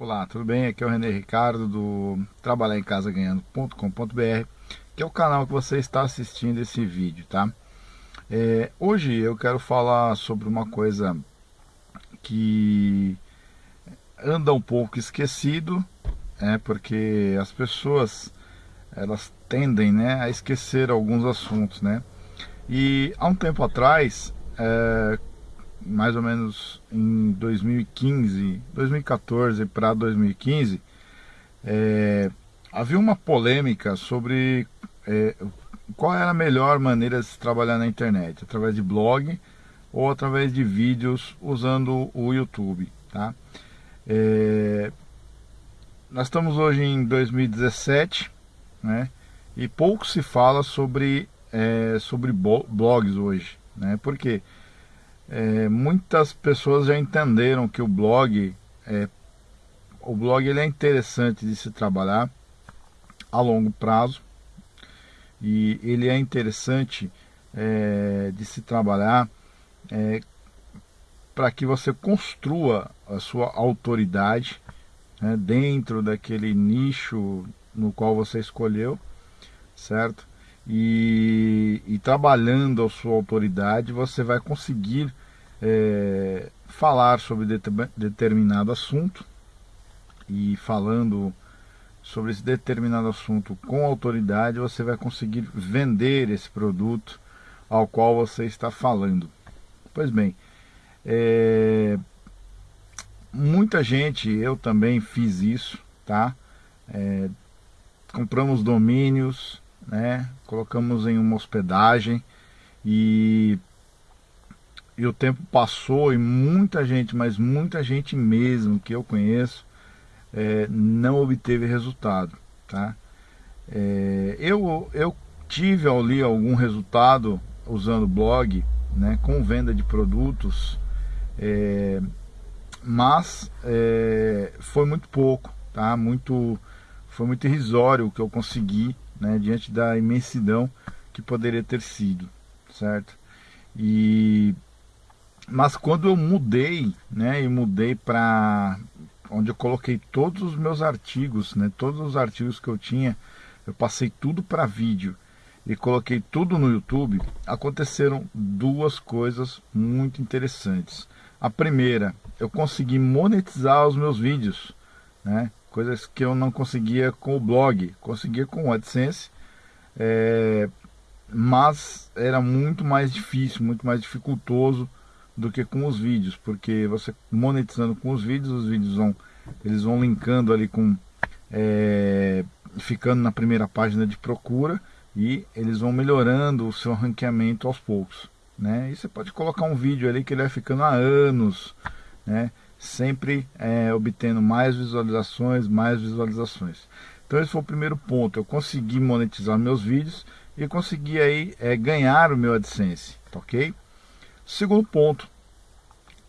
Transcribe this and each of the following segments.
Olá, tudo bem? Aqui é o René Ricardo do Trabalhar em Casa Ganhando.com.br, que é o canal que você está assistindo esse vídeo, tá? É, hoje eu quero falar sobre uma coisa que anda um pouco esquecido, é porque as pessoas elas tendem, né, a esquecer alguns assuntos, né? E há um tempo atrás, é, mais ou menos em 2015, 2014 para 2015, é, havia uma polêmica sobre é, qual era a melhor maneira de se trabalhar na internet, através de blog ou através de vídeos usando o YouTube, tá? É, nós estamos hoje em 2017, né? E pouco se fala sobre é, sobre blogs hoje, né? Porque é, muitas pessoas já entenderam que o blog é, o blog ele é interessante de se trabalhar a longo prazo e ele é interessante é, de se trabalhar é, para que você construa a sua autoridade né, dentro daquele nicho no qual você escolheu, certo? E, e trabalhando a sua autoridade, você vai conseguir é, falar sobre determinado assunto e falando sobre esse determinado assunto com autoridade, você vai conseguir vender esse produto ao qual você está falando. Pois bem, é, muita gente, eu também fiz isso, tá? É, compramos domínios, né? Colocamos em uma hospedagem e e o tempo passou e muita gente, mas muita gente mesmo que eu conheço, é, não obteve resultado, tá? É, eu, eu tive ali algum resultado usando blog, né, com venda de produtos, é, mas é, foi muito pouco, tá? Muito, foi muito irrisório o que eu consegui, né, diante da imensidão que poderia ter sido, certo? E mas quando eu mudei, né, e mudei para onde eu coloquei todos os meus artigos, né, todos os artigos que eu tinha, eu passei tudo para vídeo e coloquei tudo no YouTube, aconteceram duas coisas muito interessantes. A primeira, eu consegui monetizar os meus vídeos, né, coisas que eu não conseguia com o blog, conseguia com o AdSense, é, mas era muito mais difícil, muito mais dificultoso do que com os vídeos, porque você monetizando com os vídeos, os vídeos vão, eles vão linkando ali com, é, ficando na primeira página de procura e eles vão melhorando o seu ranqueamento aos poucos, né? E você pode colocar um vídeo ali que ele vai ficando há anos, né? Sempre é, obtendo mais visualizações, mais visualizações. Então esse foi o primeiro ponto, eu consegui monetizar meus vídeos e consegui aí é, ganhar o meu AdSense, tá ok? Segundo ponto,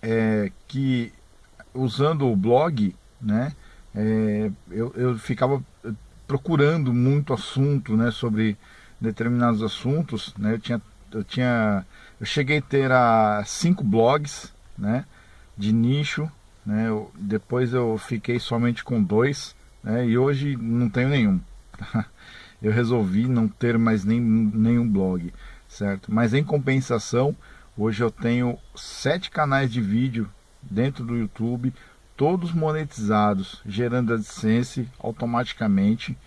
é que usando o blog, né, é, eu, eu ficava procurando muito assunto, né, sobre determinados assuntos, né, eu tinha, eu tinha, eu cheguei a ter a cinco blogs, né, de nicho, né, eu, depois eu fiquei somente com dois, né, e hoje não tenho nenhum. Eu resolvi não ter mais nem, nenhum blog, certo? Mas em compensação, Hoje eu tenho sete canais de vídeo dentro do YouTube, todos monetizados, gerando AdSense automaticamente.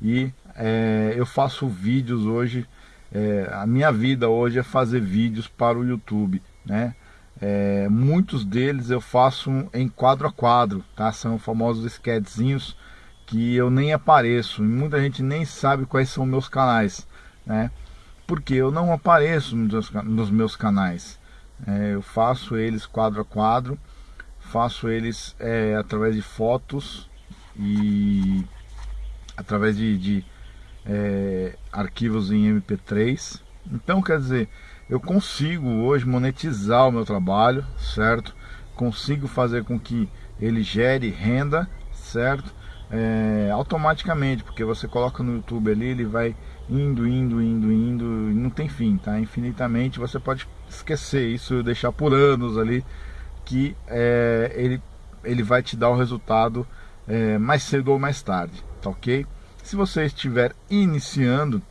E é, eu faço vídeos hoje, é, a minha vida hoje é fazer vídeos para o YouTube, né? É, muitos deles eu faço em quadro a quadro, tá? São famosos sketchzinhos que eu nem apareço, e muita gente nem sabe quais são meus canais, né? porque eu não apareço nos meus canais. É, eu faço eles quadro a quadro, faço eles é, através de fotos e através de, de é, arquivos em MP3. Então, quer dizer, eu consigo hoje monetizar o meu trabalho, certo? Consigo fazer com que ele gere renda, certo? É, automaticamente, porque você coloca no YouTube ali, ele vai indo, indo, indo, indo, não tem fim, tá? Infinitamente, você pode esquecer isso, deixar por anos ali, que é, ele, ele vai te dar o resultado é, mais cedo ou mais tarde, tá ok? Se você estiver iniciando,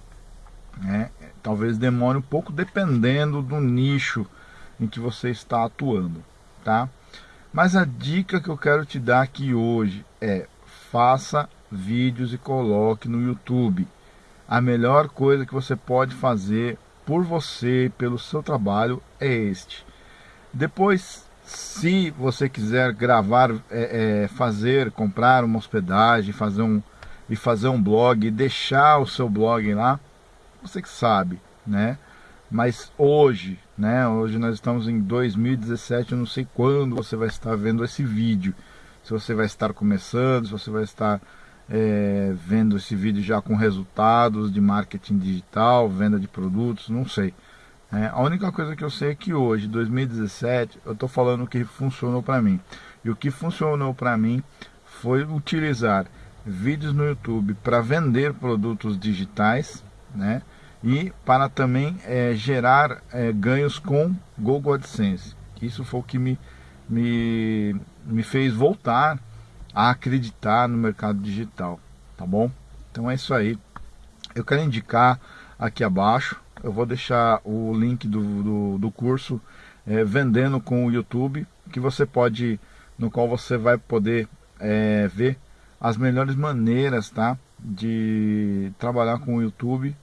né, talvez demore um pouco dependendo do nicho em que você está atuando, tá? Mas a dica que eu quero te dar aqui hoje é faça vídeos e coloque no YouTube. A melhor coisa que você pode fazer por você, pelo seu trabalho, é este. Depois, se você quiser gravar, é, é, fazer, comprar uma hospedagem, fazer um e fazer um blog, deixar o seu blog lá, você que sabe, né? Mas hoje, né? Hoje nós estamos em 2017, eu não sei quando você vai estar vendo esse vídeo. Se você vai estar começando, se você vai estar é, vendo esse vídeo já com resultados de marketing digital, venda de produtos, não sei. É, a única coisa que eu sei é que hoje, 2017, eu estou falando o que funcionou para mim. E o que funcionou para mim foi utilizar vídeos no YouTube para vender produtos digitais, né? E para também é, gerar é, ganhos com Google AdSense. Isso foi o que me, me, me fez voltar a acreditar no mercado digital, tá bom? Então é isso aí. Eu quero indicar aqui abaixo, eu vou deixar o link do, do, do curso é, Vendendo com o YouTube, que você pode, no qual você vai poder é, ver as melhores maneiras tá, de trabalhar com o YouTube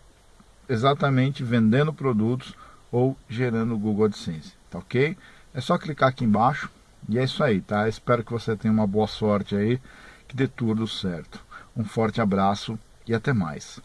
exatamente vendendo produtos ou gerando Google AdSense, tá ok? É só clicar aqui embaixo e é isso aí, tá? Espero que você tenha uma boa sorte aí, que dê tudo certo. Um forte abraço e até mais.